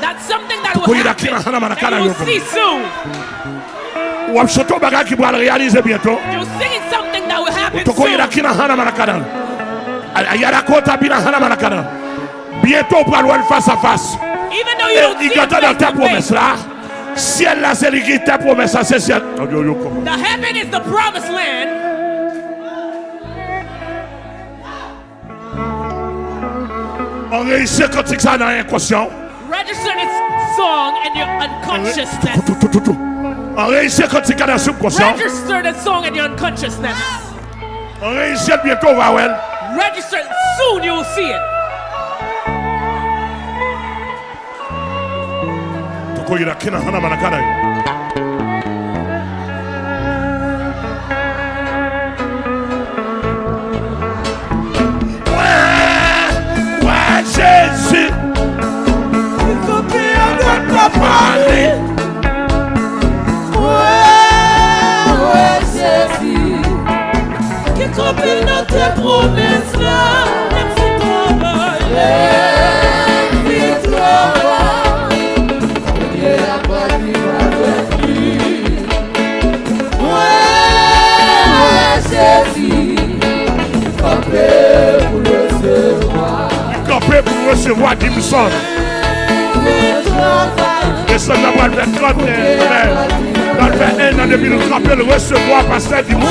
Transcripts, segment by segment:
That's something that will happen. That you will see soon. You'll sing something that will happen soon. Yarakota will hana marakana. Bientôt pour aller face à face. Et dans ta promesse là. Ciel là c'est qui ta promesse c'est ciel. The heaven is the promised land. On réussit quand ça dans inconscient register song in your unconsciousness. Register the song in your unconsciousness. Register it. Soon you'll see it. Wè, wè sè si Ki kompil nan te promes la votre Dans le un an nous recevoir par cette dimension.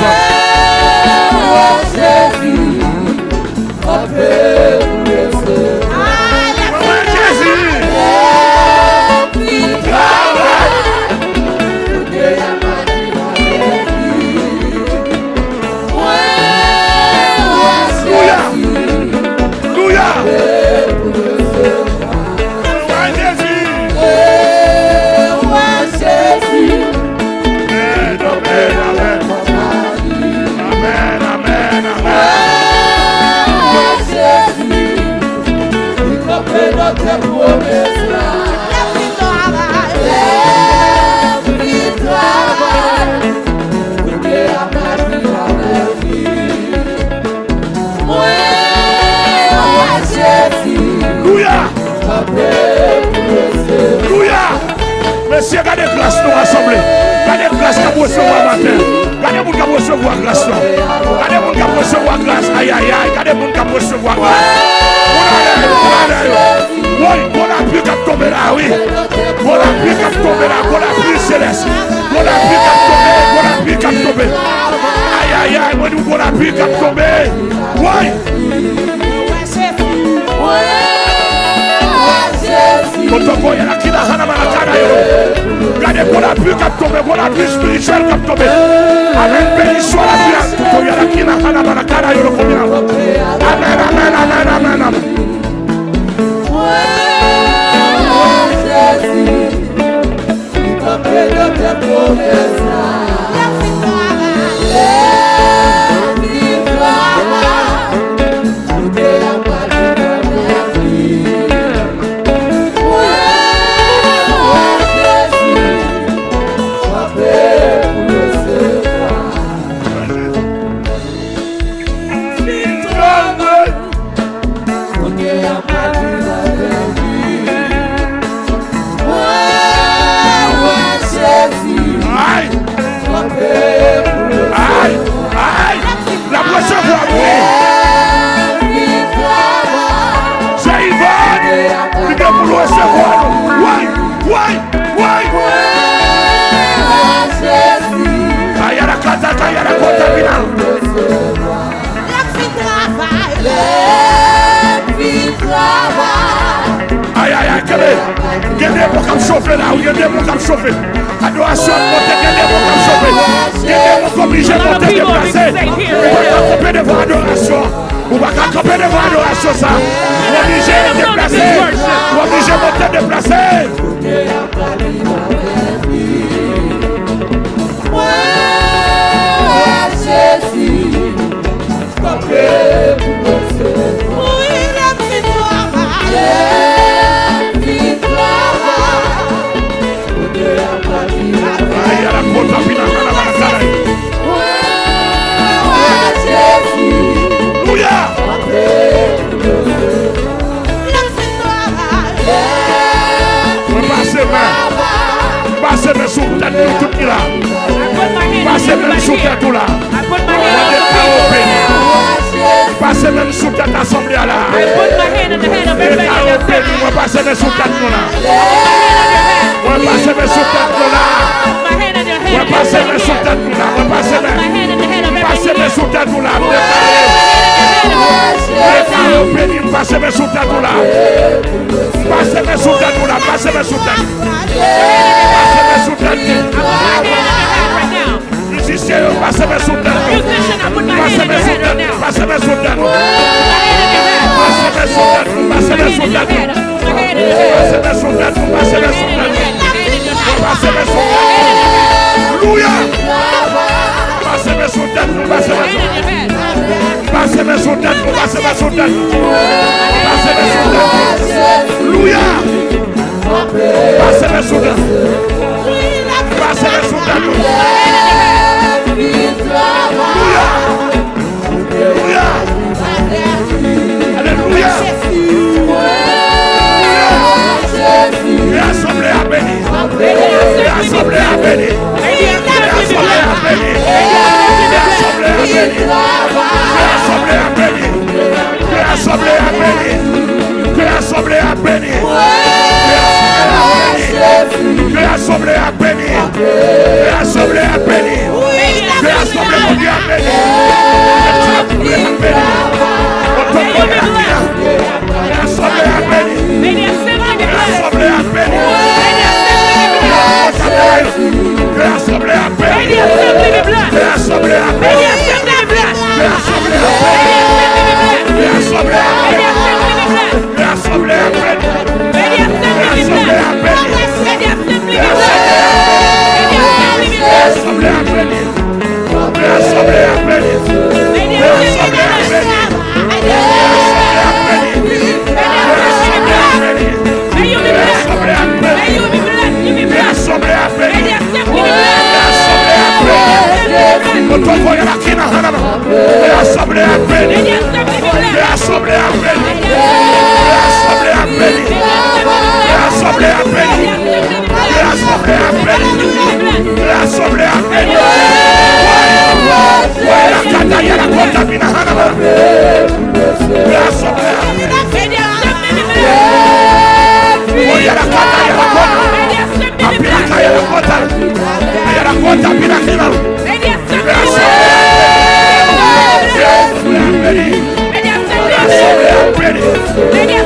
recevoir matin. Gardez moun kap recevoir grâce Gardez recevoir grâce. Aïe aïe aïe. Gardez recevoir grâce. bon qui oui. Bon qui a bon céleste. Bon qui a bon qui tomber. Aïe aïe bon qui Oui. tokoya na hana gade tombe tombe amen beni hana amen amen amen amen que devon kap chove Adorasyon pote ke devon kap tête assemblée là. Moi passer mes sous tête là. Moi passer mes sous là. Moi mes sous là. Moi mes passer mes sous là. Préparez passez mes sous là. Passez mes sous de là. Passez mes sous Passez mes sous pase Pásame su pase Pásame su pase Pásame su Pásame su Pásame su Pásame su Pásame su Pásame su pase Aleluya. Pásame su Pásame su Pásame Pásame Pásame Pásame Que l'assemblée a béni. Que l'assemblée a béni. é sobre a minha sobre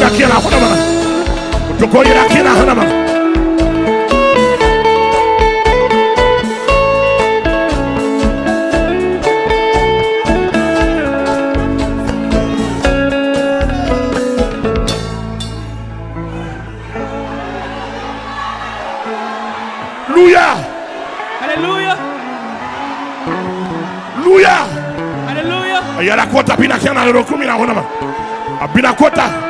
Luya. ¡Aleluya! Luya. ¡Aleluya! Hallelujah. Hallelujah. Aleluya. kota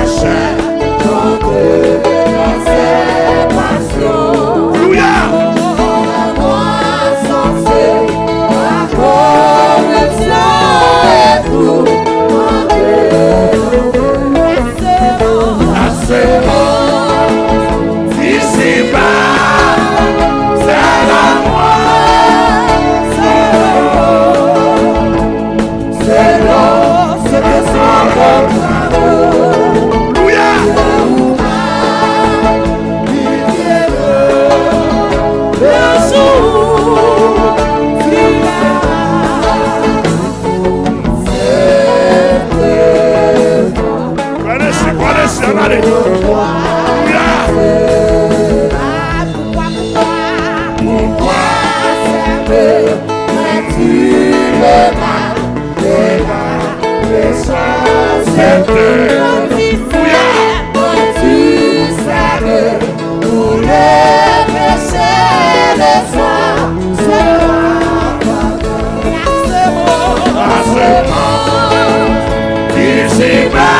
I shall. se vai.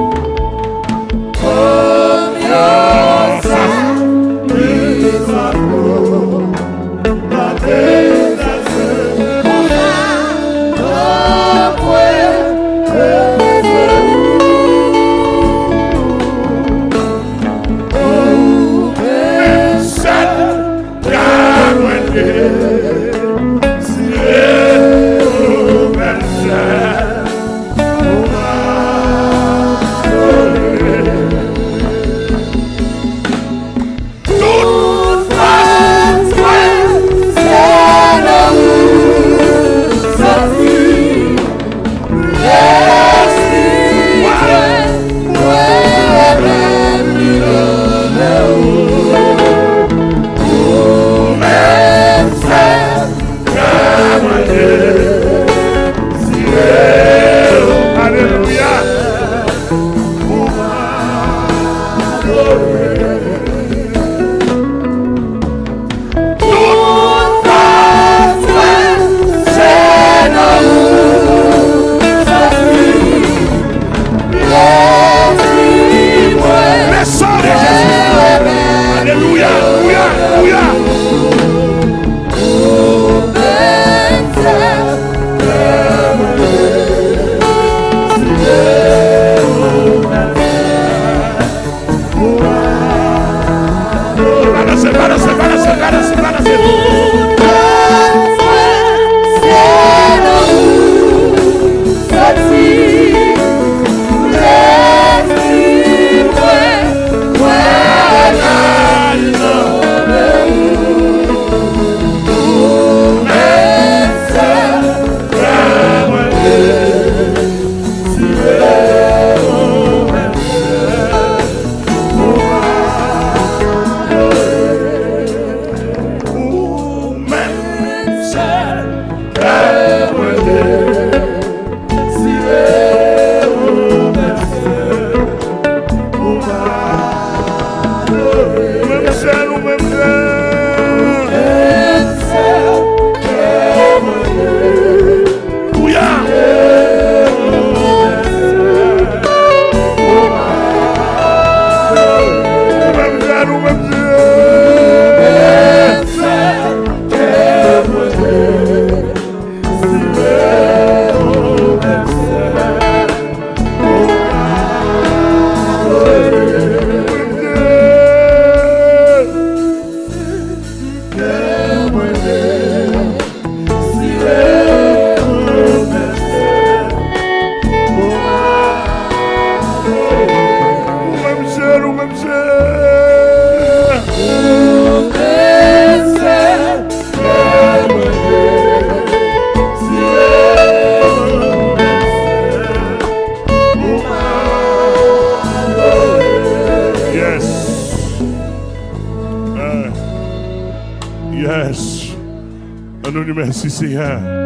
Ici, see her.